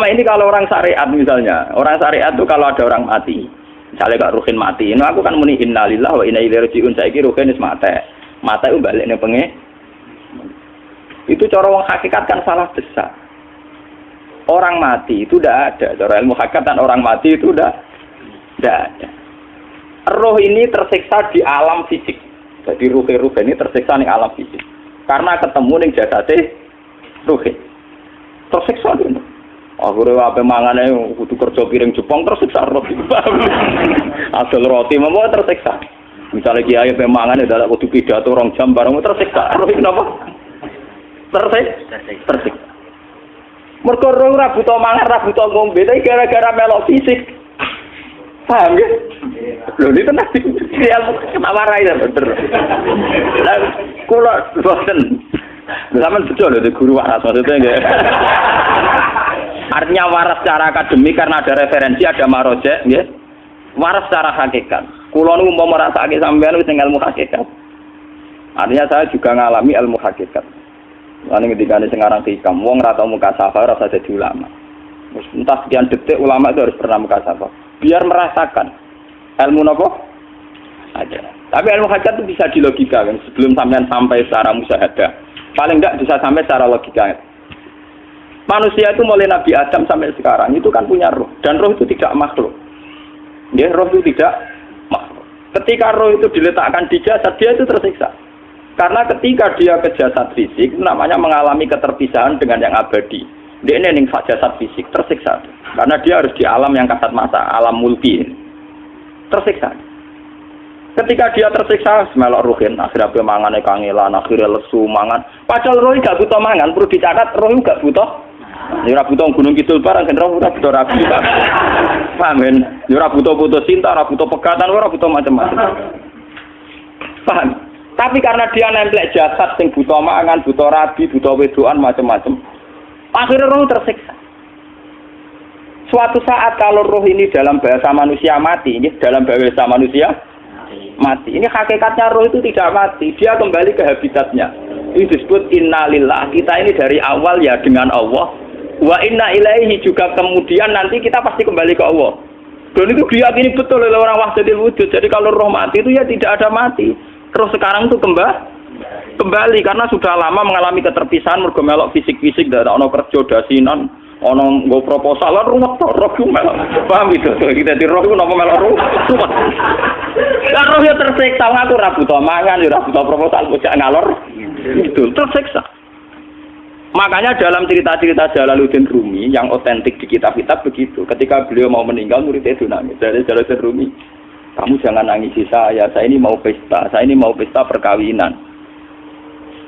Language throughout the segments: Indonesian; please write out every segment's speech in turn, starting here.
Selama ini kalau orang syariat misalnya, orang syariat itu kalau ada orang mati, misalnya gak ruhin mati, ini aku kan muni innalillah wa inna ilaihi rajiun saiki ruhin wis mate. Mate itu balik ning penge. Itu cara wong hakikat kan salah besar. Orang mati itu tidak ada. Cara ilmu hakikat dan orang mati itu udah tidak ada. Roh ini tersiksa di alam fisik. Jadi ruh-ruh ini tersiksa di alam fisik. Karena ketemu ning jasate ruhin. Tersiksa gitu. Akhirnya apa mangane kudu kerja piring Jepang tersiksa roti. Asal roti mau tersiksa. Misalnya kiai pemangan adalah kudu pidato rong jam bareng tersiksa. Roti kenapa? Tersiksa. Tersiksa. Mergo roh ora buta mangan, ora buta ngombe, gara-gara melok fisik. Paham ya? Lho ini tenang ilmu ketawa rai ya bener. Lah kula boten. Zaman betul loh, guru waras maksudnya enggak. Artinya waras secara akademik karena ada referensi, ada marojek, ya. Waras secara hakikat. Kulo nu mau merasa sampean wis ilmu hakikat. Artinya saya juga ngalami ilmu hakikat. Lalu ketika ini sekarang hikam, wong rata muka safa rasa jadi ulama. Entah sekian detik ulama itu harus pernah muka safa. Biar merasakan ilmu nopo ada. Tapi ilmu hakikat itu bisa dilogikakan sebelum sampean sampai secara musyahadah. Paling enggak bisa sampai secara logika. Manusia itu mulai Nabi Adam sampai sekarang itu kan punya roh dan roh itu tidak makhluk. Ya, roh itu tidak makhluk. Ketika roh itu diletakkan di jasad dia itu tersiksa. Karena ketika dia ke jasad fisik namanya mengalami keterpisahan dengan yang abadi. Dia ini ning jasad fisik tersiksa. Karena dia harus di alam yang kasat mata, alam mulki. Tersiksa. Ketika dia tersiksa, semelok ruhin, akhirnya dia mangan kangelan, akhirnya lesu mangan. Padahal roh gak butuh mangan, perlu dicatat roh gak butuh Ya ora butuh gunung kidul barang kan ora butuh rabi. Paham kan? Ya ora butuh putus cinta, ora butuh pegatan, ora butuh macam-macam. Paham? Tapi karena dia nempel jasad sing butuh mangan, butuh rabi, butuh wedoan macam-macam. Akhirnya roh tersiksa. Suatu saat kalau roh ini dalam bahasa manusia mati, ini dalam bahasa manusia mati. Ini hakikatnya roh itu tidak mati, dia kembali ke habitatnya. Ini disebut innalillah. Kita ini dari awal ya dengan Allah, Wa inna ilaihi juga kemudian nanti kita pasti kembali ke Allah. Dan itu diyakini betul oleh orang wahdatil wujud. Jadi kalau roh mati itu ya tidak ada mati. Terus sekarang itu kembali kembali karena sudah lama mengalami keterpisahan mergo melok fisik-fisik tidak ono kerja dasinan ono nggo proposal lan ruwet to roh melok paham itu kita di roh ku napa melok roh lah roh ya tersiksa aku ora butuh mangan ya ora butuh proposal bocah ngalor itu tersiksa Makanya dalam cerita-cerita Jalaluddin Rumi yang otentik di kitab-kitab begitu. Ketika beliau mau meninggal, muridnya itu nangis. Dari Jalaluddin Rumi, kamu jangan nangisi saya, saya ini mau pesta, saya ini mau pesta perkawinan.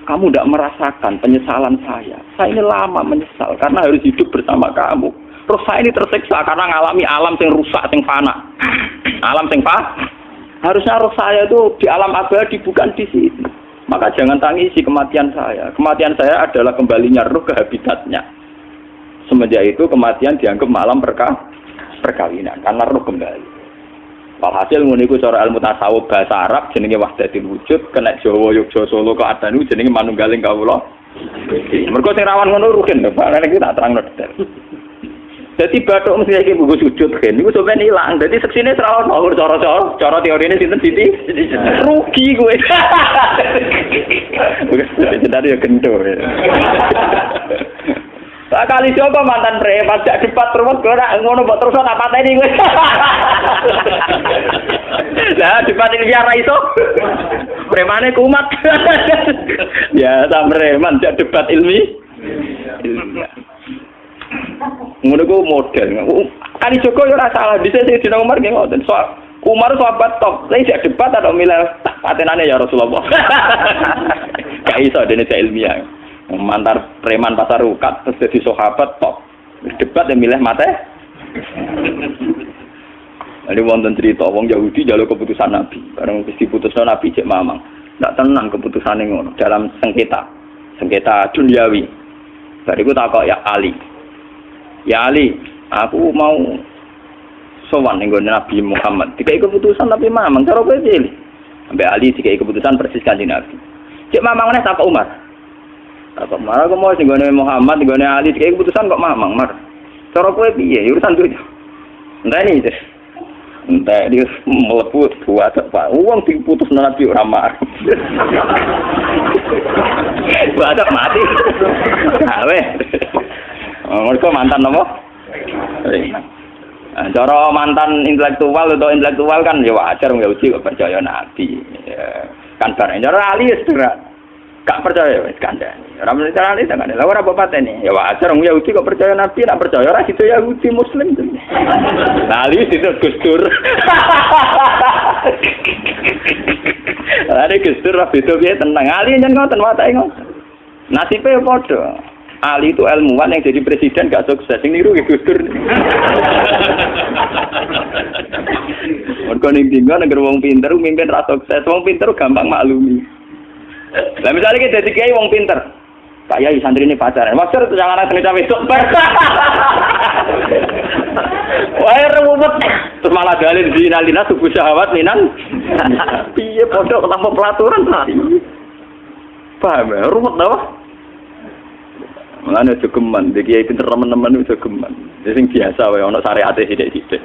Kamu tidak merasakan penyesalan saya. Saya ini lama menyesal karena harus hidup bersama kamu. Terus saya ini tersiksa karena mengalami alam yang rusak, yang fana. Alam yang fana. Harusnya roh saya itu di alam abadi, bukan di sini. Maka jangan tangisi kematian saya. Kematian saya adalah kembalinya roh ke habitatnya. Semenjak itu kematian dianggap malam perka perkawinan karena roh kembali. Walhasil muniku cara ilmu tasawuf bahasa Arab jenenge wahdatul wujud kena Jawa Yogyakarta Solo ke Adanu jenenge manunggaling kawula. Mergo sing rawan ngono rugen Pak. Nek tak terangno detail. Jadi batuk mesti iki buku sujud kan, itu sebenarnya hilang. Jadi seksine serawat mau cara-cara, cara teori ini sinten siti rugi gue. Jadi ya gendo. Pak kali coba mantan preman jak debat terus gue nak ngono buat terus apa tadi gue. Lah debat ini biar itu. Premane kumat. Ya jak debat ilmi. Ngono ku model. Kali Joko yo ora salah, bisa sing dina Umar nggih ngoten. So, Umar sahabat top, saya tidak debat atau milih patenannya ya Rasulullah. Gak iso dene ilmiah. Mantar preman pasar rukat terus jadi sahabat top. Debat yang milih mate. Jadi wonten cerita wong Yahudi jalur keputusan Nabi. Bareng wis diputusno Nabi cek mamang. Nggak tenang keputusan ngono dalam sengketa. Sengketa duniawi. Bariku takok ya Ali. Ya Ali, aku mau sowan ning Nabi Muhammad. Dikai keputusan tapi mamang cara kowe pilih. Sampai Ali dikai keputusan persis kanjeng Nabi. Cek mamang meneh tak Umar. Tak Umar aku mau sing Muhammad, ning Ali dikai keputusan kok mamang, Mar. Cara kowe piye? Ya urusan dunya. Entah ini, Cis. Entah dia melebu buat apa? Uang diputus nabi ora marah. Buat mati. Gawe. Mereka mantan apa? Nah, cara mantan intelektual atau intelektual kan ya wajar nggak uji kok percaya nabi. Ya, kan barang cara ahli ya. Gak percaya wis kandhani. Ora mesti cara ahli kan. Lah ora apa ini. Ya wajar wong Yahudi kok percaya nabi, nak percaya ora itu Yahudi muslim. Nah, ahli itu Gus Dur. Lah Gus Dur ra beda tenang. Ahli nyen ngoten watake ngoten. Nasibe padha. Ali itu ilmuwan yang jadi presiden gak sukses. Ini niru Gus Dur. Mergo ning dinggo negara wong pinter mimpin ra sukses. Wong pinter gampang maklumi. Lah misalnya kita jadi kiai wong pinter. Pak Yai santri ini pacaran. Maksud itu jangan anak cerita besok. Wah, ruwet. Terus malah dalil di nalina tubuh syahwat minan. Piye pondok tanpa pelaturan. Paham ya? Ruwet tau? Mulane aja geman, iki pinter teman-teman itu geman. Sing biasa wae ana syariate sithik-sithik.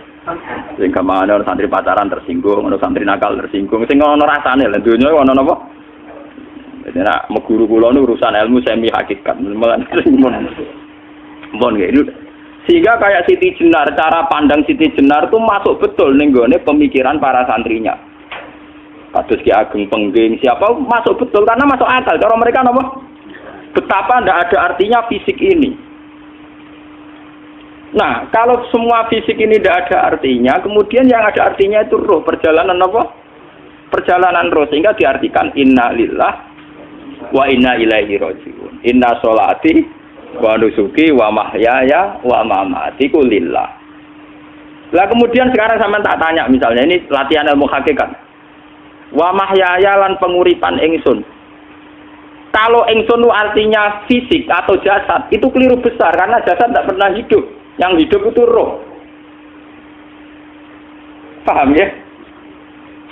Sing kamane ana santri pacaran tersinggung, ana santri nakal tersinggung, sing ana rasane lha donya ana napa? Jadi nak meguru kula urusan ilmu semi hakikat. Mulane sing mon. Mon itu. Sehingga kayak Siti Jenar, cara pandang Siti Jenar tuh masuk betul nih pemikiran para santrinya. Kados Ki Ageng Pengging, siapa masuk betul karena masuk akal. Cara mereka nopo Betapa tidak ada artinya fisik ini. Nah, kalau semua fisik ini tidak ada artinya, kemudian yang ada artinya itu roh, perjalanan apa? Perjalanan roh, sehingga diartikan inna lillah wa inna ilaihi rojiun. Inna solati wa nusuki wa mahyaya wa mamati lillah. Lah kemudian sekarang sama tak tanya misalnya, ini latihan ilmu hakikat. Wa mahyaya lan penguripan ingsun kalau engson artinya fisik atau jasad, itu keliru besar karena jasad tidak pernah hidup. Yang hidup itu roh. Paham ya?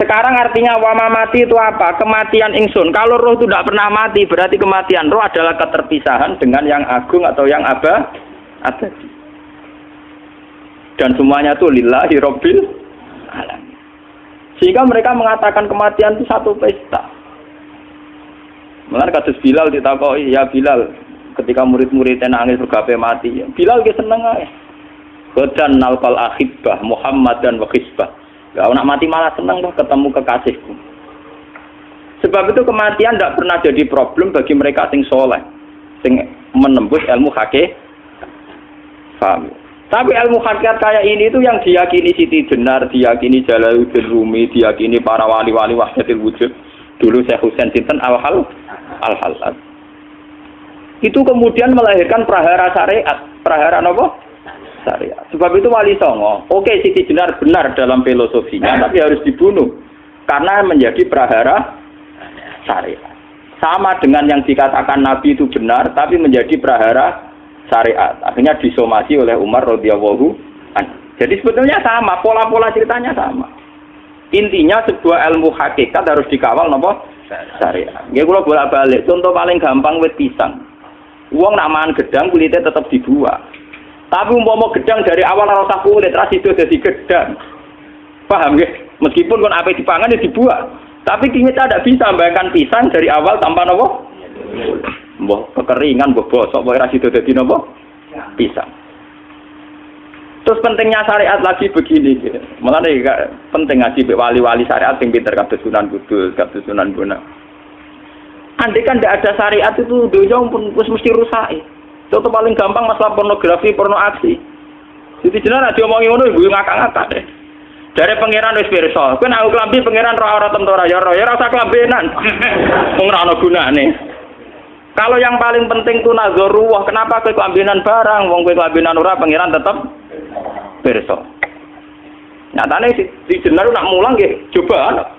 Sekarang artinya wama mati itu apa? Kematian ingsun. Kalau roh itu tidak pernah mati, berarti kematian roh adalah keterpisahan dengan yang agung atau yang apa? Abadi. Dan semuanya itu lillahi robbil alam. Sehingga mereka mengatakan kematian itu satu pesta. Mulane kados Bilal ditakoi, ya Bilal, ketika murid-muridnya nangis bergape mati, ya, Bilal ge seneng ae. Godan nalkal akhibah Muhammad dan wakisbah. Gak nak mati malah seneng loh ketemu kekasihku. Sebab itu kematian tidak pernah jadi problem bagi mereka sing soleh, sing menembus ilmu hake. Paham? Tapi ilmu hakikat kayak ini itu yang diyakini Siti Jenar, diyakini Jalaluddin Rumi, diyakini para wali-wali wahdatil wujud. Dulu saya Husain Sinten al-hal al-halal. Itu kemudian melahirkan prahara syariat. Prahara apa? Syariat. Sebab itu wali songo. Oke, Siti Jenar benar dalam filosofinya, tapi harus dibunuh. Karena menjadi prahara syariat. Sama dengan yang dikatakan Nabi itu benar, tapi menjadi prahara syariat. Akhirnya disomasi oleh Umar radhiyallahu Jadi sebetulnya sama, pola-pola ceritanya sama. Intinya sebuah ilmu hakikat harus dikawal nopo syariat. Ya kalau bolak balik. Contoh paling gampang wit pisang. Uang nak mangan gedang kulitnya tetap dibuat. Tapi umpama gedang dari awal rasa kulit ras itu jadi gedang. Paham ya? Meskipun kon apa dipangan ya dibuat. Tapi kita tidak bisa membayangkan pisang dari awal tanpa nopo. Mbah kekeringan, mbah bosok, mbah ras itu jadi nopo. Pisang. Terus pentingnya syariat lagi begini, gitu. malah nih penting ngaji wali-wali syariat yang pinter kabeh Sunan Kudus, kabeh Sunan Bonang. Andai kan tidak ada syariat itu dunia pun mesti rusak. Contoh paling gampang masalah pornografi, porno aksi. Jadi jenar dia omongi ngono ibu ngakak-ngakak deh. Dari pangeran wis pirsa, kowe nek klambi pangeran roh ora tentu ora ya ora ya rasa klambenan. Wong ora ana gunane. Kalau yang paling penting tuh nazarullah, kenapa kowe kelambinan barang, wong kowe kelambinan ora pangeran tetap pirsa. Nyatane si, si jenar nak mulang nggih coba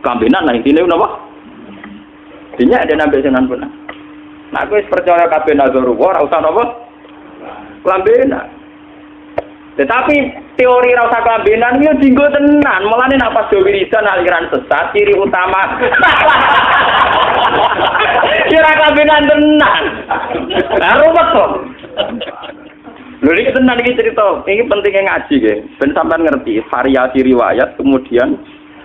kambenan lah intine napa? Dinya ada nabi senan pun. Nah, aku percaya kabeh nazarullah ora usah napa? Kambenan. Tetapi teori rasa kelambenan itu dinggo tenan. Mulane nek pas wiridan aliran sesat ciri utama. Kira kelambenan tenan. Nah, ruwet kok. Lho ini tenan iki cerita, ini pentingnya ngaji ya. Ben sampean ngerti variasi riwayat, kemudian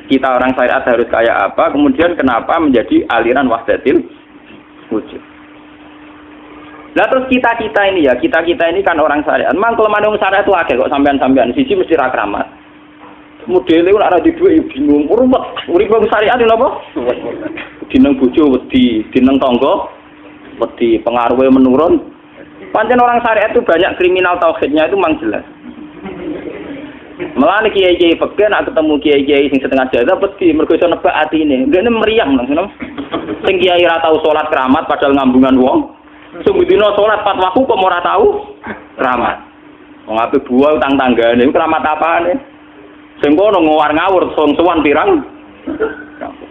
kita orang syariat harus kayak apa, kemudian kenapa menjadi aliran wahdatil wujud. Lah terus kita-kita ini ya, kita-kita ini kan orang syariat. Kelemahan orang syariat itu akeh kok sampean-sampean. Sisi mesti ra kramat. Modele ora di dhuwit ya bingung. Urut urip wong syariat lho apa? Dineng bojo wedi, dineng tangga wedi, pengaruhnya menurun. Pancen orang syariat itu banyak kriminal tauhidnya itu memang jelas. Malah kiai kiai peke nak ketemu kiai kiai sing setengah jaga peti mergo iso nebak atine. Dene meriang nang ngono. Sing kiai ora tau salat keramat padahal ngambungan wong. Sungguh dino salat pat waktu kok ora tau keramat. Wong buah utang tanggane keramat apane? Sing kono ngawar ngawur song sowan pirang.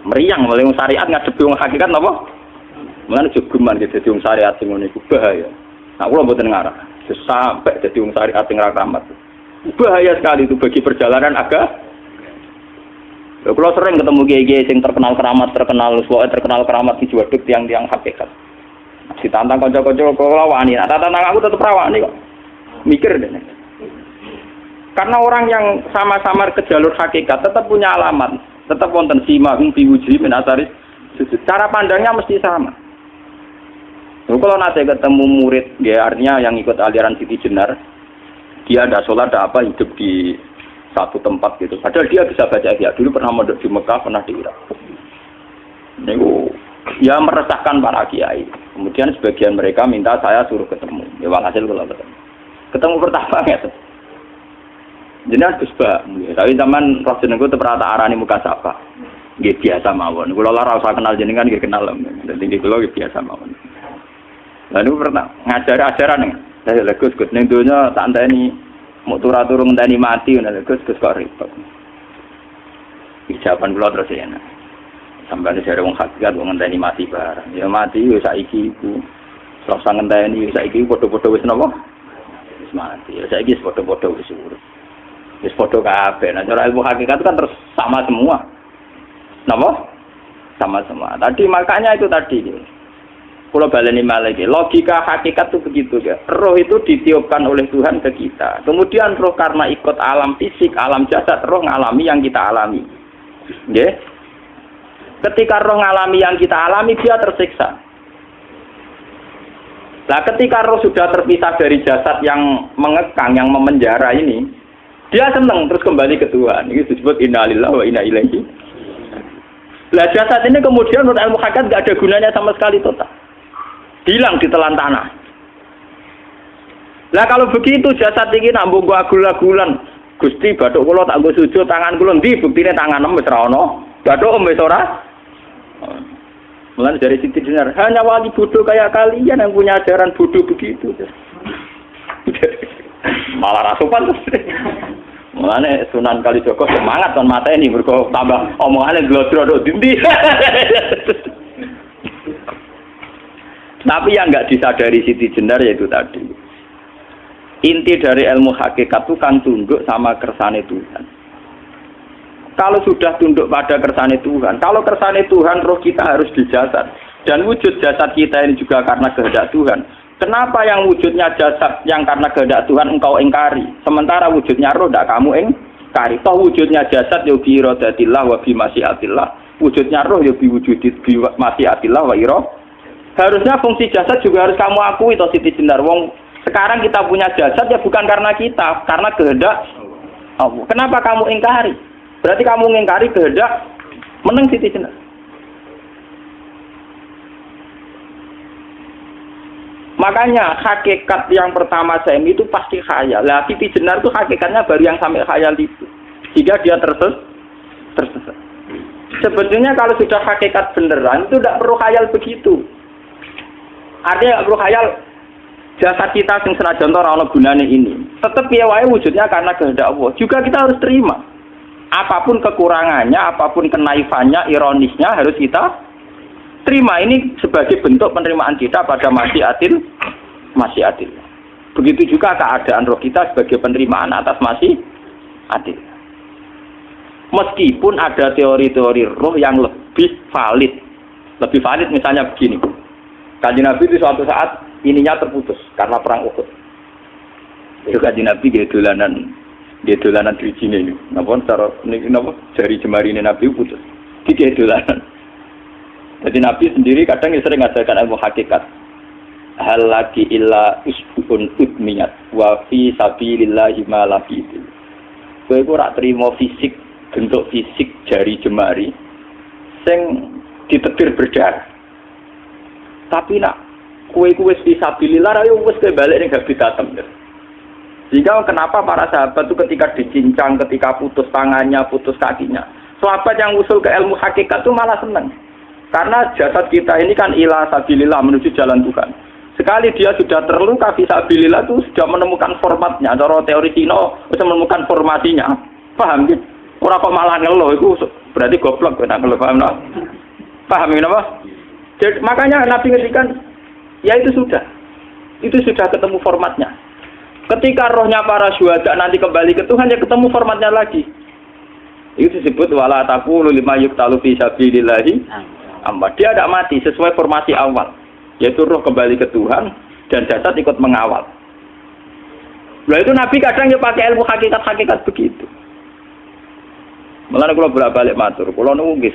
Meriang mulai syariat ngadepi wong hakikat napa? Mulane jogeman gitu dadi syariat sing iku bahaya. Nah kula mboten ngarah. Sampai dadi wong syariat sing ora keramat. Bahaya sekali itu bagi perjalanan agak. Ya, kalau sering ketemu kiai-kiai yang terkenal keramat, terkenal suwe, terkenal keramat di juaduk tiang-tiang hakikat. Ditantang kocok-kocok kalau wani, nah tantang aku tetap rawani kok. Mikir deh. Karena orang yang sama-sama ke jalur hakikat tetap punya alamat, tetap wonten sima hum biwuji min. Cara pandangnya mesti sama. Lalu kalau nanti ketemu murid, ya artinya yang ikut aliran Siti Jenar, dia ada sholat ada apa hidup di satu tempat gitu. Padahal dia bisa baca ihya. Dulu pernah mondok di Mekah pernah di Irak. Ini ya meresahkan para kiai. Kemudian sebagian mereka minta saya suruh ketemu. Ya walhasil kalau ketemu. Ketemu pertama ya jenis Gus Ba tapi zaman itu pernah tak arani muka sapa Gak biasa mawon. Kalau lah rasa kenal jenengan gak kenal. Jadi kalau biasa mawon. Lalu pernah ngajar ajaran nih. Saya lagi Gus Gus ning donya tak enteni mau turun turun ngenteni mati ngono Gus Gus kok repot. Ijaban kula terus ya. Sampai ada jare wong hakikat wong ngenteni mati barang. Ya mati yo saiki iku. Terus ngenteni saiki padha-padha wis napa? Wis mati. Ya saiki wis padha-padha wis urip. Wis padha kabeh. Nah cara ilmu hakikat kan terus sama semua. Napa? Sama semua. Tadi makanya itu tadi. Gitu. Kalau baleni lagi, logika hakikat itu begitu ya. Roh itu ditiupkan oleh Tuhan ke kita. Kemudian roh karena ikut alam fisik, alam jasad, roh ngalami yang kita alami. Ya. Ketika roh ngalami yang kita alami, dia tersiksa. Nah, ketika roh sudah terpisah dari jasad yang mengekang, yang memenjara ini, dia senang terus kembali ke Tuhan. Ini disebut innalillah wa inna ilaihi. Lah jasad ini kemudian menurut ilmu hakikat nggak ada gunanya sama sekali total hilang di telan tanah. Lah kalau begitu jasad ini nambung gua agul-agulan. Gusti batuk kula tak nggo sujud tangan kula ndi buktine tangan wis ra ono. Batuk wis ora. Mulai dari Siti Dinar, hanya wali bodoh kayak kalian yang punya ajaran bodoh begitu. Malah rasupan Mulane Sunan Kalijogo semangat kan mata ini berko tambah omongannya glodro do dindi. Tapi yang nggak disadari Siti Jenar yaitu tadi. Inti dari ilmu hakikat itu kan tunduk sama kersane Tuhan. Kalau sudah tunduk pada kersane Tuhan, kalau kersane Tuhan roh kita harus dijasad. Dan wujud jasad kita ini juga karena kehendak Tuhan. Kenapa yang wujudnya jasad yang karena kehendak Tuhan engkau engkari? Sementara wujudnya roh tidak kamu engkari. Toh wujudnya jasad ya bi wa bi masyiatillah. Wujudnya roh ya bi wujudit bi masyiatillah wa iroh Harusnya fungsi jasad juga harus kamu akui toh Siti Jenar. Wong sekarang kita punya jasad ya bukan karena kita, karena kehendak Allah. Kenapa kamu ingkari? Berarti kamu ingkari kehendak menang Siti Jenar. Makanya hakikat yang pertama saya itu pasti khayal. Lah Siti Jenar itu hakikatnya baru yang sampai khayal itu. Jika dia terses tersesat. Sebetulnya kalau sudah hakikat beneran itu tidak perlu khayal begitu. Artinya perlu khayal jasad kita sing senajan ora ana gunane ini. Tetap ya wae wujudnya karena kehendak Allah. Juga kita harus terima. Apa pun kekurangannya, apa pun kenaifannya, ironisnya harus kita terima. Ini sebagai bentuk penerimaan kita pada masih adil, masih adil. Begitu juga keadaan roh kita sebagai penerimaan atas masih adil. Meskipun ada teori-teori roh yang lebih valid. Lebih valid misalnya begini. Kanji Nabi itu suatu saat ininya terputus karena perang Uhud. Itu kaji Nabi dia dolanan dia dolanan driji ini. Napa cara ini napa jari jemari ini Nabi putus. Dia dolanan. Jadi Nabi sendiri kadang sering ngajarkan ilmu hakikat. Hal lagi illa usbun utmiyat wa fi sabilillahi ma lafidu. Kowe ora terima fisik bentuk fisik jari jemari sing ditetir berdarah. Tapi nak kue kue fisabilillah ayo wis balik ning habitatem. Jika kenapa para sahabat itu ketika dicincang, ketika putus tangannya, putus kakinya, sahabat yang usul ke ilmu hakikat itu malah senang. Karena jasad kita ini kan ilah sabilillah menuju jalan Tuhan. Sekali dia sudah terluka visabilillah itu sudah menemukan formatnya. Cara teori Cina bisa menemukan formasinya. Paham gitu? Orang kok malah ngeluh itu berarti goblok kena ngeluh paham no? Paham ini apa? Jadi, makanya Nabi ngertikan ya itu sudah. Itu sudah ketemu formatnya. Ketika rohnya para syuhada nanti kembali ke Tuhan, ya ketemu formatnya lagi. Itu disebut wala taqulu lima yuktalu fi sabilillahi. Dia tidak mati sesuai formasi awal, yaitu roh kembali ke Tuhan dan jasad ikut mengawal. Nah itu Nabi kadang ya pakai ilmu hakikat-hakikat begitu. Malah kalau bolak balik matur, kalau nunggu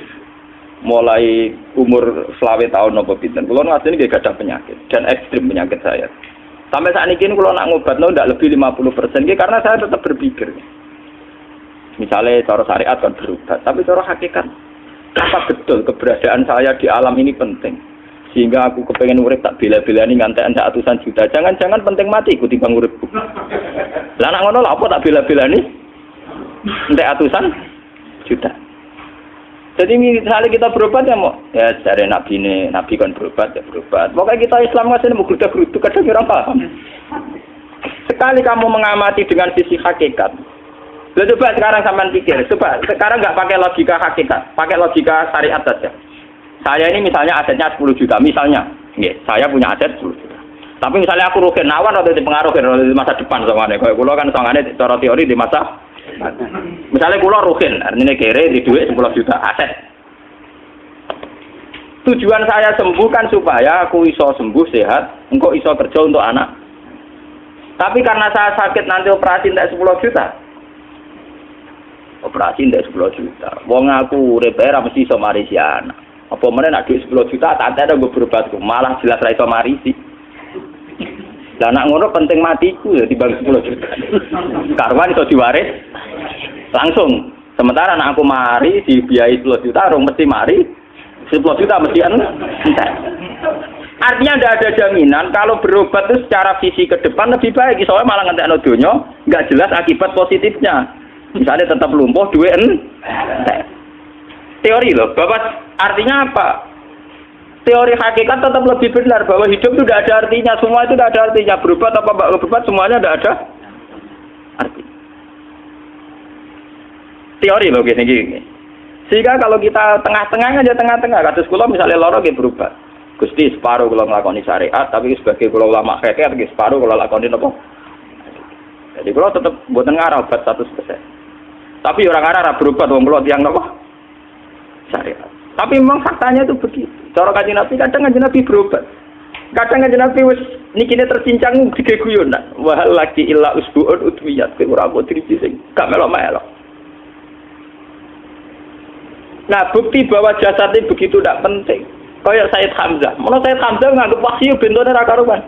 mulai umur selawe tahun nopo pinten, kalau nggak ini gak ada penyakit dan ekstrim penyakit saya. Sampai saat ini kalau nak ngobat no tidak lebih 50 persen, karena saya tetap berpikir. Misalnya cara syariat kan berubah, tapi cara hakikat. Apa betul keberadaan saya di alam ini penting? Sehingga aku kepengen urip tak ini ngantek anda atusan juta. Jangan-jangan penting mati ikuti bang urip lah nak ngono apa tak bila-bila ini ngantek atusan juta jadi misalnya kita berobat ya mau ya dari nabi ini nabi kan berobat ya berobat. Pokoknya kita Islam masih mau geruda gerudu kadang kira paham. Sekali kamu mengamati dengan sisi hakikat, Lalu coba sekarang sampai pikir, coba sekarang nggak pakai logika hakikat, pakai logika syariat saja. Saya ini misalnya asetnya 10 juta, misalnya, Nggih, saya punya aset 10 juta. Tapi misalnya aku rugi nawan atau dipengaruhi di masa depan sama Kalau kulo kan sama cara teori di masa Misalnya pulau ruhin, artinya kere di duit 10 juta aset. Tujuan saya sembuh kan supaya aku iso sembuh sehat, engkau iso kerja untuk anak. Tapi karena saya sakit nanti operasi tidak 10 juta. Operasi tidak 10 juta. Wong aku repair mesti iso marisi anak. Apa mana nak duit 10 juta, tak ada gue berobat, malah jelas ra iso marisi. Lah anak ngono penting matiku ya dibagi 10 juta. Karwan iso diwaris langsung. Sementara anak aku mari dibiayai 10 juta, orang mesti mari 10 juta mesti anu. Artinya tidak ada jaminan kalau berobat itu secara visi ke depan lebih baik. Soalnya malah ngantek dunia nggak jelas akibat positifnya. Misalnya tetap lumpuh, duit Teori loh, Bapak artinya apa? Teori hakikat tetap lebih benar bahwa hidup itu tidak ada artinya, semua itu tidak ada artinya. Berobat apa mbak berobat semuanya tidak ada arti. Teori loh gini gini. Sehingga kalau kita tengah-tengah aja tengah-tengah, kasus kulo misalnya loro gitu berubah. Gusti separuh kalau ngelakoni syariat, tapi sebagai kulo ulama tapi separuh kalau lakoni apa? Jadi kulo tetap buat ngarah obat satu persen. Tapi orang arah berubah, wong kulo tiang apa? Syariat. Tapi memang faktanya itu begitu. Cara kaji Nabi kadang kaji Nabi berobat. Kadang kaji Nabi wis nikine tercincang tiga guyon. Wah lagi ilah usbuun utmiyat ke ora mau driji sing gak melok-melok. Nah bukti bahwa jasad ini begitu tidak penting. Kayak Said Hamzah. Menurut Said Hamzah nganggep wahyu bentone ra karuan.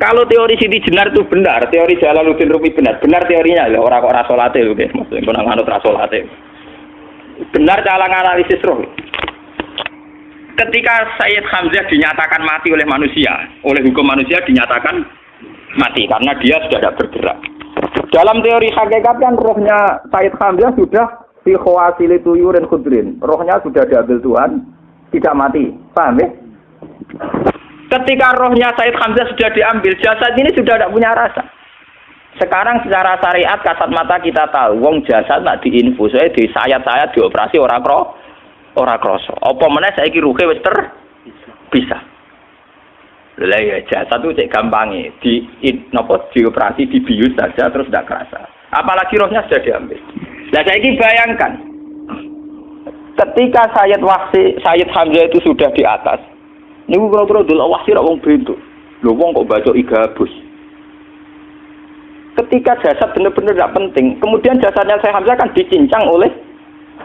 Kalau teori Siti Jenar itu benar, teori Jalaluddin Rumi benar, benar teorinya ya orang kok rasolate lho, maksudnya kono nganut rasolate. Benar cara analisis roh ketika Sayyid Hamzah dinyatakan mati oleh manusia, oleh hukum manusia dinyatakan mati karena dia sudah tidak bergerak. Dalam teori hakikat kan rohnya Sayyid Hamzah sudah fi khawasili tuyurin khudrin. Rohnya sudah diambil Tuhan, tidak mati. Paham ya? Ketika rohnya Sayyid Hamzah sudah diambil, jasad ini sudah tidak punya rasa. Sekarang secara syariat kasat mata kita tahu, wong jasad nak diinfus, di sayat-sayat dioperasi orang roh, ora krasa. Apa meneh saiki ruhe wis ter bisa. Lah ya jasad itu cek gampange di napa dioperasi dibius saja terus tidak kerasa. Apalagi rohnya sudah diambil. Lah saiki bayangkan ketika Sayyid Wahsi Sayyid Hamzah itu sudah di atas. Niku kira-kira dulu Wahsi rak wong bentuk. Lho wong kok baca igabus. ketika jasad benar-benar tidak penting, kemudian jasadnya saya Hamzah kan dicincang oleh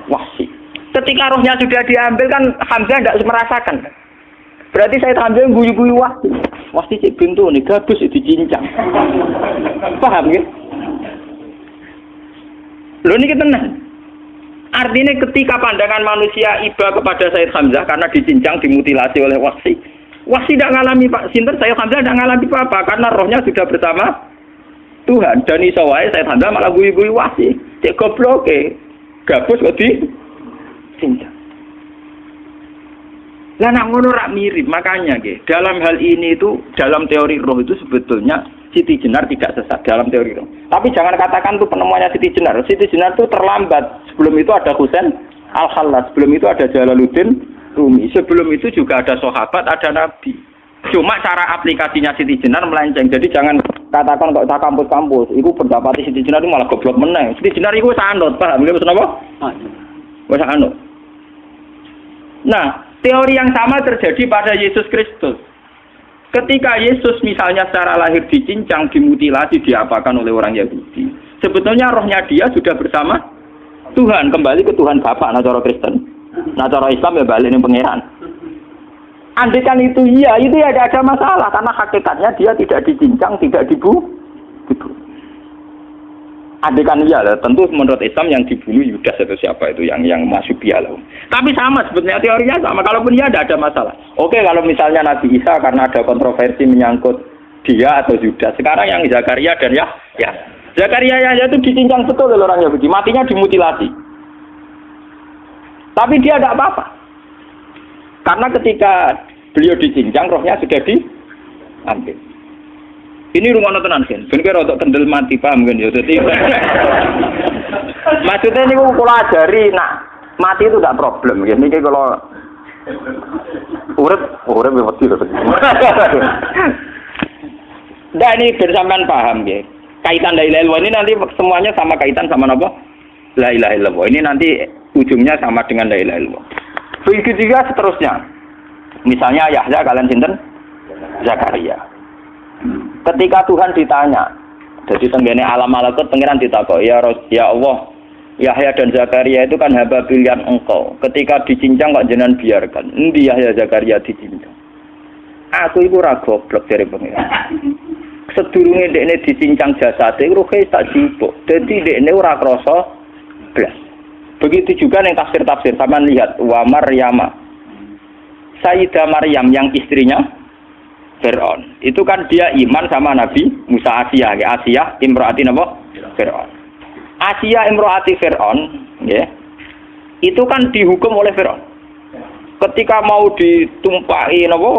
wasi. Ketika rohnya sudah diambil kan Hamzah tidak merasakan. Berarti saya Hamzah guyu-guyu wasi. Wasi cek pintu nih, gabus itu dicincang. Paham ya? Loh ini kita Artinya ketika pandangan manusia iba kepada Said Hamzah karena dicincang, dimutilasi oleh wasi. Wasi tidak ngalami Pak Sinter, Said Hamzah tidak ngalami apa-apa karena rohnya sudah bersama Tuhan. Dan iso wae Said Hamzah malah guyu-guyu wasi. Cek goblok Gabus kok di cincang. Lah nak ngono rak mirip, makanya ge. Dalam hal ini itu dalam teori roh itu sebetulnya Siti Jenar tidak sesat dalam teori roh. Tapi jangan katakan tuh penemuannya Siti Jenar. Siti Jenar itu terlambat. Sebelum itu ada Husain Al Khalas, sebelum itu ada Jalaluddin Rumi, sebelum itu juga ada sahabat, ada nabi. Cuma cara aplikasinya Siti Jenar melenceng. Jadi jangan katakan kok tak kampus-kampus, itu pendapat Siti Jenar itu malah goblok meneng. Siti Jenar itu sanut, paham? Nggih apa? Wis anut. Nah, teori yang sama terjadi pada Yesus Kristus. Ketika Yesus misalnya secara lahir dicincang, dimutilasi, diapakan oleh orang Yahudi. Sebetulnya rohnya dia sudah bersama Tuhan, kembali ke Tuhan Bapak, nah cara Kristen. Nah cara Islam ya balik ini pangeran. Andai kan itu iya, itu ya ada masalah, karena hakikatnya dia tidak dicincang, tidak dibu, dibu. Adekan iya lah, tentu menurut Islam yang dibunuh Yudas atau siapa itu yang yang masuk loh. Tapi sama sebetulnya teorinya sama. Kalaupun iya ada ada masalah. Oke kalau misalnya Nabi Isa karena ada kontroversi menyangkut dia atau Yudas. Sekarang yang Zakaria dan ya ya Zakaria ya itu dicincang betul oleh orang Yahudi. Matinya dimutilasi. Tapi dia tidak apa-apa. Karena ketika beliau dicincang rohnya sudah diambil. Ini rumah tenan kan. Ben kira untuk kendel mati paham kan ya. Jadi maksudnya ini kalau ajari nak mati itu tidak problem ya. Ini kalau urip urip ya mesti Nah ini bersamaan paham ya. Kaitan la ilaha ini nanti semuanya sama kaitan sama apa? La ilaha illallah. Ini nanti ujungnya sama dengan la ilaha illallah. Begitu juga seterusnya. Misalnya Yahya kalian sinten? Zakaria. Ketika Tuhan ditanya, jadi tenggene alam malakut pengiran ditakok, ya ya Allah, Yahya dan Zakaria itu kan hamba pilihan engkau. Ketika dicincang kok jenengan biarkan. Endi Yahya Zakaria dicincang? Aku itu ragu goblok dari pengiran. Sedurunge dekne dicincang jasate ruhe tak sibuk. Dadi dekne ora krasa blas. Begitu juga yang tafsir-tafsir sama lihat wa Maryama. Sayyidah Maryam yang istrinya Fir'aun. Itu kan dia iman sama Nabi Musa Asia, ya Asia Imro'ati apa? Fir'aun. Asia Imro'ati Fir'aun, ya. Itu kan dihukum oleh Fir'aun. Ketika mau ditumpahi apa?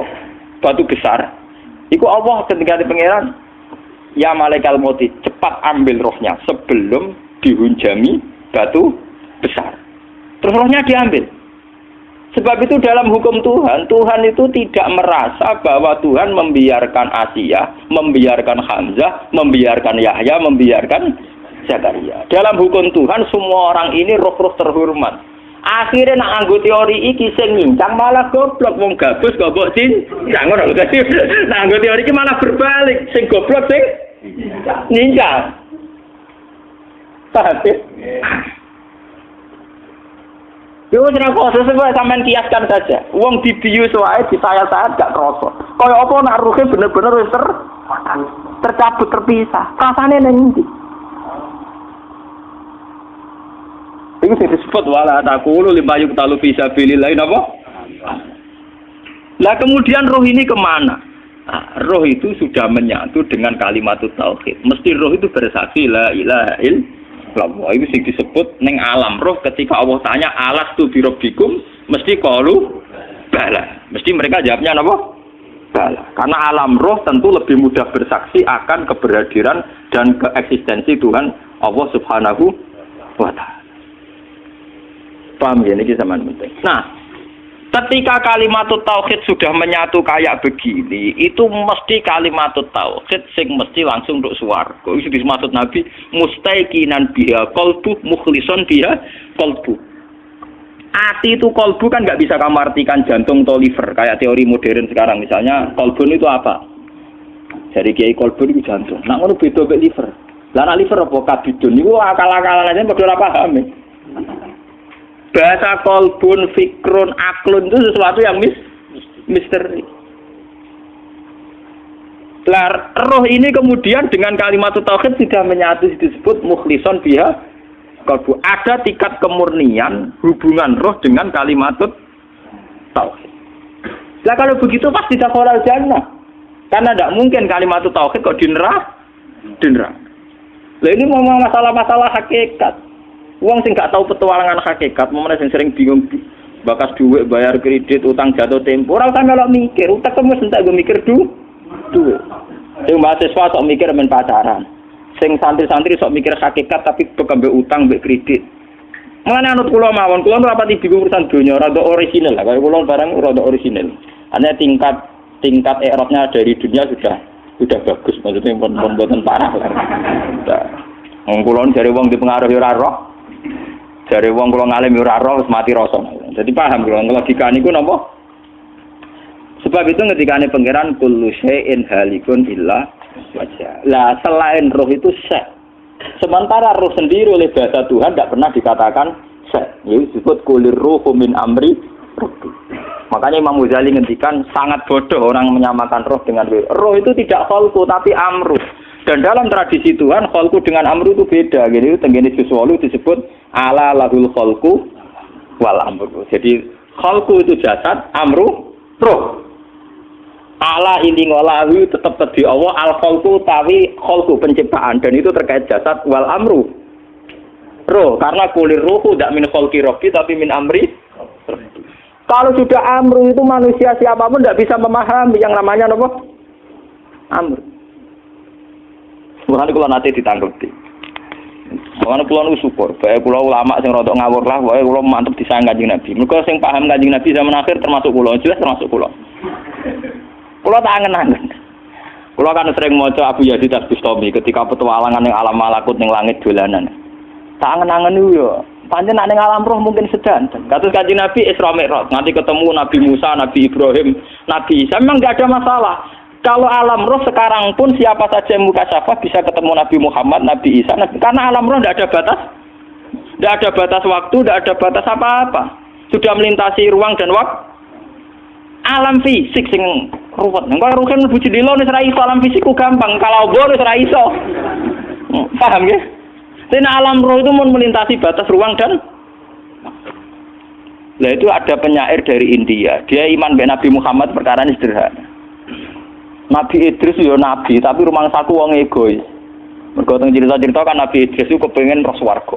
Batu besar. Iku Allah ketika di pangeran Ya malaikat moti, cepat ambil rohnya sebelum dihunjami batu besar. Terus rohnya diambil. Sebab itu dalam hukum Tuhan, Tuhan itu tidak merasa bahwa Tuhan membiarkan Asia, membiarkan Hamzah, membiarkan Yahya, membiarkan Zakaria. Dalam hukum Tuhan semua orang ini roh-roh terhormat. Akhirnya nak anggo teori iki sing malah goblok wong gabus goblok. Jangan ngono dadi. Nak anggo teori iki malah berbalik, sing goblok sing. Paham Yo ora koso sebab sampean kiaskan saja. Wong dibius wae di saya-saya gak kroso. Kaya apa nak ruhe bener-bener wis ter tercabut terpisah. Rasane ning ndi? Ini sing disebut wala takulu lima yuk talu bisa pilih lain apa? Lah kemudian roh ini ke mana? Nah, roh itu sudah menyatu dengan kalimat tauhid. Mesti roh itu bersaksi la ilaha illallah Allah itu sing disebut neng alam. Roh ketika Allah tanya alas tu birobikum mesti kalu bala. Mesti mereka jawabnya apa? Bala. Karena alam roh tentu lebih mudah bersaksi akan keberhadiran dan keeksistensi Tuhan Allah Subhanahu wa taala. Paham ya ini sama penting. Nah Ketika kalimat tauhid sudah menyatu kayak begini, itu mesti kalimat tauhid sing mesti langsung untuk suar. Itu dimaksud Nabi mustaiqinan biha kolbu mukhlison biha kolbu. Ati itu kolbu kan nggak bisa kamu artikan jantung atau liver kayak teori modern sekarang misalnya kolbun itu apa? Jadi kiai kolbun itu jantung. Nah ngono beda liver. Lah liver apa kabidun niku akal-akalan aja ora paham. Bahasa kolbun, fikrun, aklun itu sesuatu yang mis misteri. Lah, roh ini kemudian dengan kalimat tauhid sudah menyatu disebut mukhlison biha kalbu. Ada tingkat kemurnian hubungan roh dengan kalimat tauhid. Lah kalau begitu pasti tidak kolal jannah. Karena tidak mungkin kalimat tauhid kok di neraka. Di neraka. Lah ini ngomong masalah-masalah hakikat. Uang sing gak tahu petualangan hakikat, mau sing sering bingung bakas duit, bayar kredit, utang jatuh tempo. Orang sampe lo mikir, utang kamu sentak gue mikir du, duit. Sing mahasiswa sok mikir men pacaran. Sing santri-santri sok mikir hakikat tapi bekembe utang mbek kredit. Mengenai anut kulo mawon, kulo rapati bingung urusan dunia, rada orisinal lah. Kalau kulo barang rada orisinal. Hanya tingkat tingkat erotnya dari dunia sudah sudah bagus, maksudnya pun parah lah. Wong kulo dari wong dipengaruhi ora roh. Dari wong kulo ngalim ora roh mati rasa. Jadi paham kulo logika niku napa? Sebab itu ini pangeran kullu syai'in halikun illa wajah. Lah selain roh itu syek. Sementara roh sendiri oleh bahasa Tuhan tidak pernah dikatakan syek. Ini disebut kulir roh min amri Makanya Imam Ghazali ngendikan sangat bodoh orang menyamakan roh dengan roh. Roh itu tidak kholku tapi amru. Dan dalam tradisi Tuhan kholku dengan amru itu beda. Jadi tenggini sesuatu disebut ala lahul kholku wal amru. Jadi kholku itu jasad, amru roh ala ini ngolawi tetap tadi Allah al kholku tawi kholku penciptaan. Dan itu terkait jasad wal amru. Roh karena kulir ruhu tidak min kholki rohki tapi min amri. Kalau sudah amru itu manusia siapa pun tidak bisa memahami yang namanya apa? Amru Mulane kula nanti ditanggepi. Mulane kula nu syukur, bae kula ulama sing rada ngawur lah, wae kula mantep disayang Kanjeng Nabi. Mergo sing paham Kanjeng Nabi zaman akhir termasuk kula, jelas termasuk kula. Kulo tak angen-angen. Kulo kan sering maca Abu Yazid Al-Bustami ketika petualangan yang alam malakut ning langit dolanan. Tak angen-angen yo. Pancen nek ning alam roh mungkin sedan. Kados Kanjeng Nabi Isra Mi'raj, nanti ketemu Nabi Musa, Nabi Ibrahim, Nabi Isa memang nggak ada masalah. Kalau alam roh sekarang pun siapa saja yang muka syafa bisa ketemu Nabi Muhammad, Nabi Isa, Nabi, karena alam roh tidak ada batas, tidak ada batas waktu, tidak ada batas apa-apa. Sudah melintasi ruang dan waktu. Alam fisik sing ruwet. Engko ruhen mlebu jendela wis ora iso alam fisikku gampang, kalau obor wis ora iso. Hmm, paham ya? Tapi alam roh itu mau melintasi batas ruang dan Nah itu ada penyair dari India. Dia iman Nabi Muhammad perkara ini sederhana. Nabi Idris ya nabi, tapi rumah saku wong egois. Mergo cerita-cerita kan Nabi Idris itu kepengen roh swarga.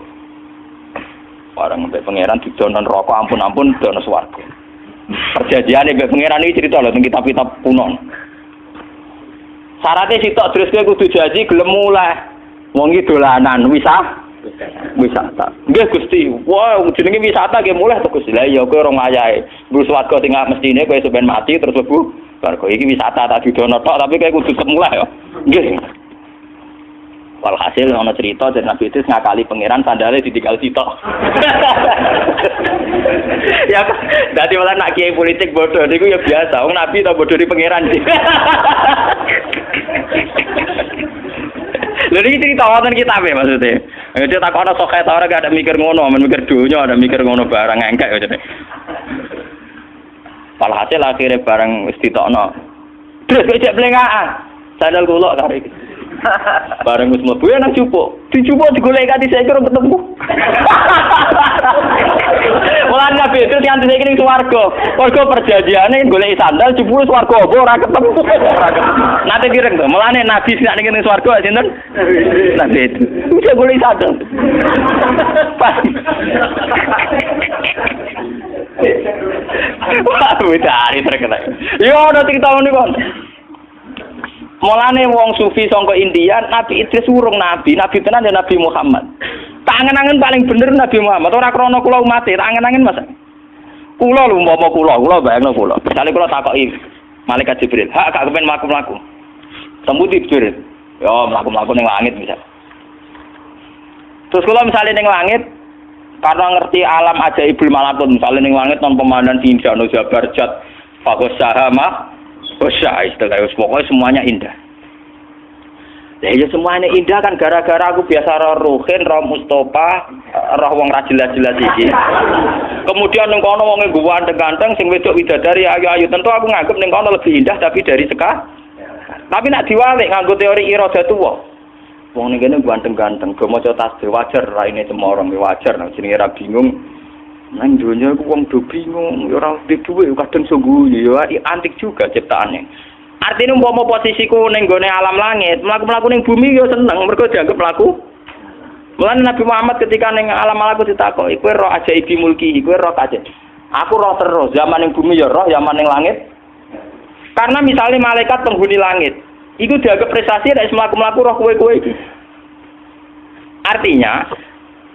Orang sampai pangeran didonon rokok ampun-ampun dono swarga. Perjanjian ibu pangeran ini cerita loh kitab-kitab kuno. Syaratnya sitok terus gue kudu janji gelem mulai. Wong iki dolanan wisata. Wisata. Nggih Gusti. Wah, jenenge wisata nggih mulai to Gusti. Lah iya kowe ora ngayahe. Mbus swarga sing mestine kowe sampean mati terus lebu. Bar iki wisata tak didono tok tapi kowe kudu mulai ya. Nggih. Walhasil ono cerita dari Nabi itu ngakali pangeran sandalnya ditinggal sitok. ya dadi malah nak kiai politik bodoh niku ya biasa. Wong Nabi tau bodoh di pangeran. Lha iki cerita wonten kitab ya maksudnya. Ya dia tak ono sok ta ora gak ada mikir ngono, men mikir dunya, ada mikir ngono barang engkek Walhasil akhirnya barang wis ditokno. Terus cek blengaan. Sandal kula tarik. Bareng wis mlebu nang cupuk. Dicupuk digolek kanthi saya kira ketemu. Mulan nabi itu yang saya kira swarga. Warga perjanjiane golek sandal jupuk swarga apa ora ketemu. Nanti direng to. Mulane nabi sing ning ning swarga sinten? Nabi itu. Bisa golek sandal. Wah, cari terkena. Yo, udah cerita ini, Bang. Mulane wong sufi sangka India, Nabi Idris urung nabi, nabi tenan ya Nabi Muhammad. Tangan-tangan paling bener Nabi Muhammad. Ora krana kula umat, tangan-tangan Mas. Kula lho umpama kula, kula bayangno kula. Misale kula takoki malaikat Jibril, "Hak gak kepen mlaku-mlaku?" Sembuti Jibril. Ya mlaku-mlaku ning langit misal. Terus kula misalnya ning langit, karena ngerti alam ajaibul malakut, misalnya ning langit non pemandangan indah, no jabar jat, fakus sahama, Usah istilah pokoknya semuanya indah. Ya, ya semuanya indah kan gara-gara aku biasa roh Ruhin, roh Mustafa, roh wong ra jelas-jelas iki. Kemudian ning kono wong nggo ganteng sing wedok widadari ayu-ayu, tentu aku nganggep ning kono lebih indah tapi dari seka. Tapi nak diwalik nganggo teori iradah tuwa. Wong ning kene ganteng-ganteng, go maca tasbih wajar raine cemorong wajar nek jenenge ra bingung. Nang dunia aku wong do bingung, ora duwe kadang sungguh ya antik juga ciptaannya. Artinya umpama posisiku ning gone alam langit, mlaku-mlaku ning bumi yo seneng mergo dianggap mlaku. Mulane Nabi Muhammad ketika ning alam malaku ditakoki, kowe roh aja ibi mulki, kowe roh aja. Aku roh terus, zaman ning bumi yo roh, zaman ning langit. Karena misalnya malaikat penghuni langit, itu dianggap prestasi dari mlaku-mlaku roh kowe-kowe iki. Artinya,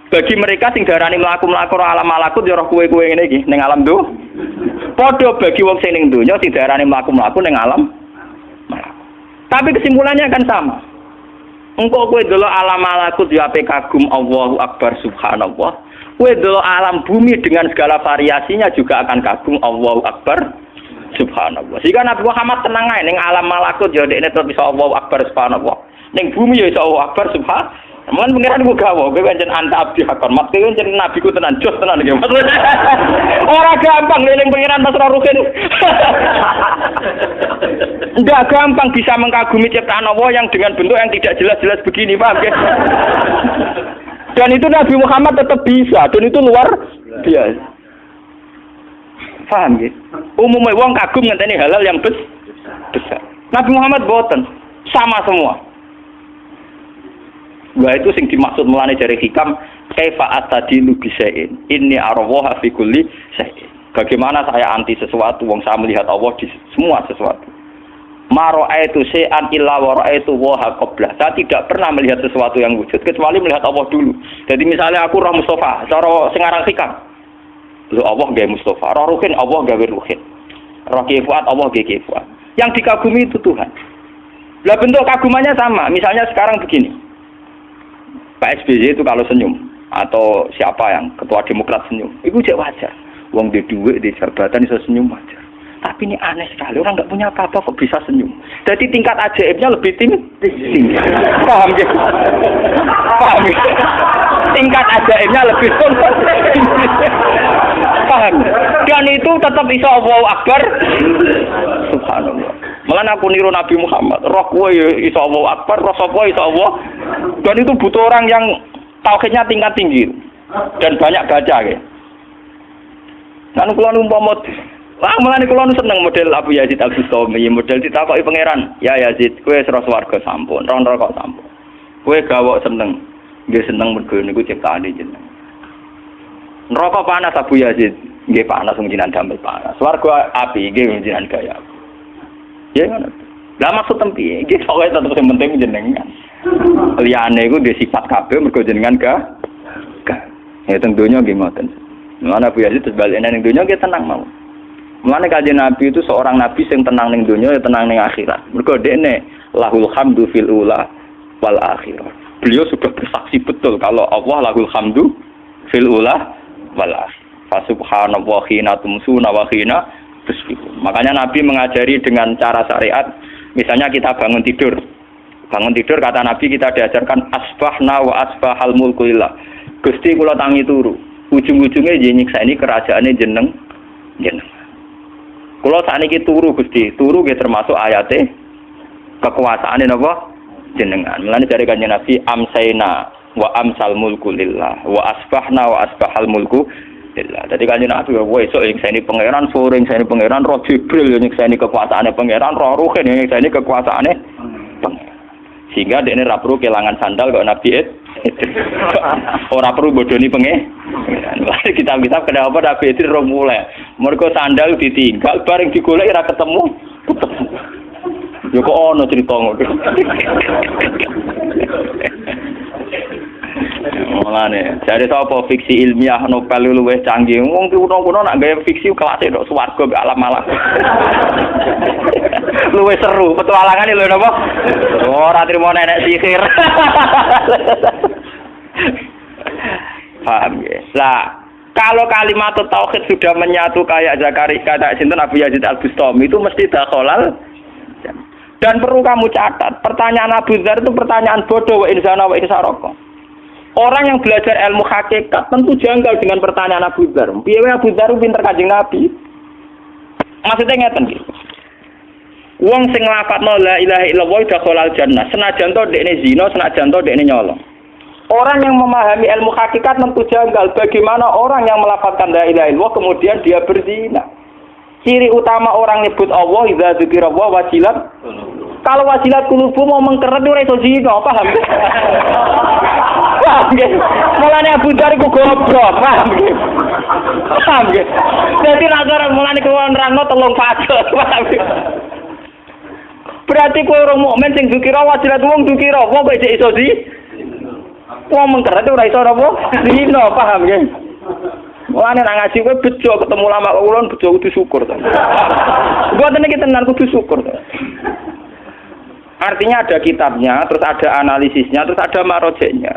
bagi mereka sing darani mlaku-mlaku roh alam malakut ya roh kowe-kowe ngene iki ning alam do. Padha bagi wong sing ning donya sing darani mlaku-mlaku ning alam tapi kesimpulannya akan sama. Engkau kue dulu alam malakut ya kagum Allahu Akbar Subhanallah. Kue dulu alam bumi dengan segala variasinya juga akan kagum Allahu Akbar Subhanallah. Sehingga Nabi Muhammad tenang aja, neng alam malakut ya ini terus bisa Allahu Akbar Subhanallah. Neng bumi ya bisa Allahu Akbar Subhanallah. Mulan pengiran gue gawo, gue pancen anta abdi hakon. Mat gue pancen nabi ku tenan jos tenan gitu. Orang gampang ngeling pengiran pas rukin. Enggak gampang bisa mengagumi ciptaan Allah yang dengan bentuk yang tidak jelas-jelas begini, paham ya? Dan itu Nabi Muhammad tetap bisa, dan itu luar biasa. Paham ya? Umumnya wong kagum ngenteni halal yang besar. Nabi Muhammad boten sama semua. Wah itu sing dimaksud mulane dari hikam kaifa atadilu bisain. Ini arwaha fi kulli syai'in. Bagaimana saya anti sesuatu wong saya melihat Allah di semua sesuatu. Maro itu se'an illa wa itu waha qabla. Saya tidak pernah melihat sesuatu yang wujud kecuali melihat Allah dulu. Jadi misalnya aku roh Mustafa, cara sengarang hikam. Lu Allah gawe Mustafa, roh Ruhin Allah gawe Ruhin. Roh Kifuat Allah gawe Kifuat. Yang dikagumi itu Tuhan. Lah bentuk kagumannya sama. Misalnya sekarang begini. Pak SBY itu kalau senyum atau siapa yang ketua Demokrat senyum, itu jauh wajar. Uang di duit di jabatan bisa senyum wajar. Tapi ini aneh sekali, orang nggak punya apa-apa kok bisa senyum. Jadi tingkat ajaibnya lebih tinggi. tinggi. Paham ya? Paham ya? Tingkat ajaibnya lebih tinggi. Paham? Dan itu tetap bisa Allah Akbar. Subhanallah. Malah aku niru Nabi Muhammad. Roh gue ya iso Allah Akbar, roh sapa iso Allah. Dan itu butuh orang yang tauhidnya tingkat tinggi dan banyak baca ya. Kan kula umpama Wah, mulane kula seneng model Abu Yazid Al Bustami, model ditakoki pangeran. Ya Yazid, kowe sira swarga sampun, ron kok sampun. Kowe gawok seneng. Nggih seneng mergo niku ciptaane jeneng. Neraka panas Abu Yazid, nggih panas wong jinan damel panas. Swarga api nggih jinan gaya. Ya ngono. Lah maksud tempi, iki pokoke tetep sing penting jenengan. Liyane iku dhe sifat kabeh mergo jenengan ga. Ga. Ya nggih ngoten. Mana Bu Yazid terus balik ning donya nggih tenang mau. Mulane kanjeng Nabi itu seorang nabi yang tenang ning dunia ya tenang ning akhirat. Mergo dekne lahul hamdu fil ula wal akhirat. Beliau sudah bersaksi betul kalau Allah lahul hamdu fil ula wal akhirat. Fa subhanallah khina tumsuna wa khina Makanya Nabi mengajari dengan cara syariat, misalnya kita bangun tidur. Bangun tidur kata Nabi kita diajarkan asbahna wa asbahal mulku Gusti kula tangi turu. Ujung-ujungnya nyiksa ini kerajaannya jeneng jeneng. Kula sakniki turu Gusti, turu nggih termasuk ayate kekuasaan napa jenengan. Mulane dari kanjeng Nabi amsaina wa amsal mulku lillah wa asbahna wa asbahal mulku Alhamdulillah. Jadi kan Nabi wa esuk yang saya ini pangeran, sore saya ini pangeran, roh Jibril saya ini kekuasaannya pangeran, roh Ruhin saya ini kekuasaannya pangeran. Sehingga dia ini perlu kehilangan sandal kalau Nabi it. Orang perlu bodoni penge. kita kita kenapa Nabi itu roh mulai. Mereka sandal ditinggal, bareng digolek ora ketemu. Ya kok ono cerita ngono. Mulane, jadi sapa fiksi ilmiah novel luwih canggih. Wong kuno-kuno nak gawe fiksi kelas tok swarga gak alam malah. luwih seru, petualangan lho napa? Ora trimo nenek sihir. Paham ya? Lah, kalau kalimat tauhid sudah menyatu kayak Zakaria kata sinten Abu Yazid Al Bustami itu mesti dakhalal Dan perlu kamu catat, pertanyaan Abu Dhar itu pertanyaan bodoh wa insana wa insaroko. Orang yang belajar ilmu hakikat tentu janggal dengan pertanyaan Abu Dhar. Piye Abu Dhar pinter kajing Nabi? Maksudnya ngeten gitu. Wong sing nglafadzno la ilaha illallah dakhalal jannah. Senajan to dekne zina, senajan to dekne nyolong. Orang yang memahami ilmu hakikat tentu janggal. Bagaimana orang yang melafalkan la ilaha illallah kemudian dia berzina? Ciri utama orang nyebut Allah idza dzikrallah wajilat. Kalau wajilat kulubu mau mengkeret ora iso zina, paham? paham nggih? Mulane Abu Dzar iku goblok, paham nggih? Paham nggih? Dadi nek mulane kuwi nerangno telung fase, paham nggih? Berarti kowe orang mukmin sing dukira wajilat wong dukira wong kok iso di Wong mengkeret ora iso apa? Dino, paham nggih? Mulane nak ngaji kowe bejo ketemu lama ulun bejo kudu syukur to. Mboten iki tenan kudu syukur. Artinya ada kitabnya, terus ada analisisnya, terus ada marojeknya,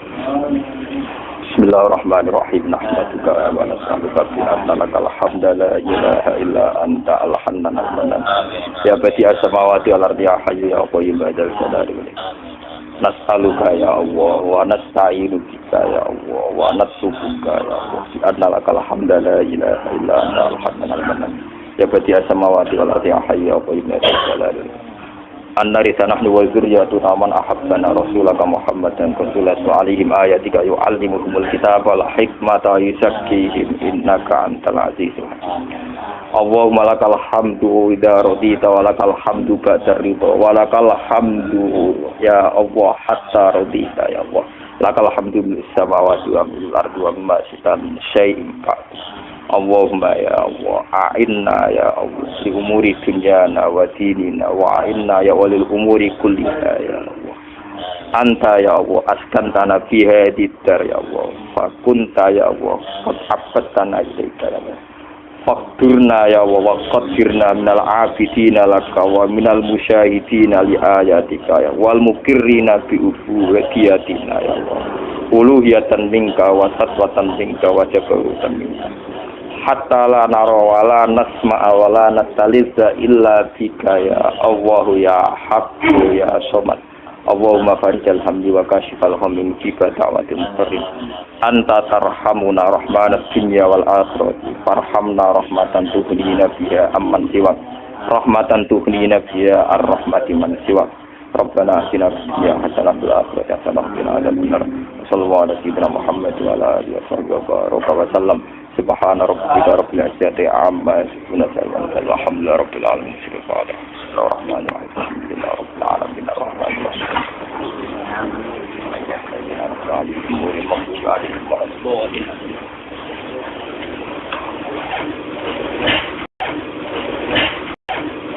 Nahmaduka wa bi anna lakal hamda la ilaha illa anta al-hannan al-manan. Ya badi as-samawati ya hayyu ya qayyum ba'dal jalali wal Nas'aluka ya Allah wa nasta'inu bika ya Allah wa ya Allah. Hamda la ilaha illa anta al-hannan al-manan. Ya badi as-samawati wal ardi ya ya ba'dal jalali wal An-narisa nahnu wa zurriyatuna man ahabbana rasulaka Muhammadan sallallahu alaihim ayatika yu'allimuhumul kitaba wal hikmata yuzakkihim innaka antal azizul Allahumma lakal hamdu idza radita wa lakal hamdu ba'da ridha wa lakal hamdu ya Allah hatta radita ya Allah. Lakal hamdu bis samawati wa bil ardi wa ma sitan syai'in Allahumma ya Allah a'inna ya Allah li umuri dunyana wa dinina wa a'inna ya walil umuri kulliha ya Allah. Anta ya Allah askantana fi hadid dar ya Allah. Fa kunta ya Allah qad ilaika ya Allah. Fakturna ya Allah wa minal abidina laka wa minal musyahidina li ayatika ya wal mukirrina bi ubudiyatina ya Allah. Uluhiyatan minka wa satwatan minka wa jabarutan minka hatta la nara wala nasma wala nataliza illa bika ya Allah ya Haqqu ya Somad Allahumma farijal hamdi wa kashifal hamdi mujibah da'watil muqarrin anta tarhamuna rahmanad dunya wal akhirati farhamna rahmatan tuhnina biha amman siwak rahmatan tuhnina biha ar-rahmati man siwak ربنا اتنا في الدنيا حسنه وفي الاخره حسنه وقنا عذاب النار صلى الله على سيدنا محمد وعلى اله وصحبه وبارك وسلم سبحان ربك رب العزة عما يصفون الحمد لله رب العالمين. سبحان الله الرحمن الرحيم. الحمد لله رب العالمين. الرحمن الرحيم.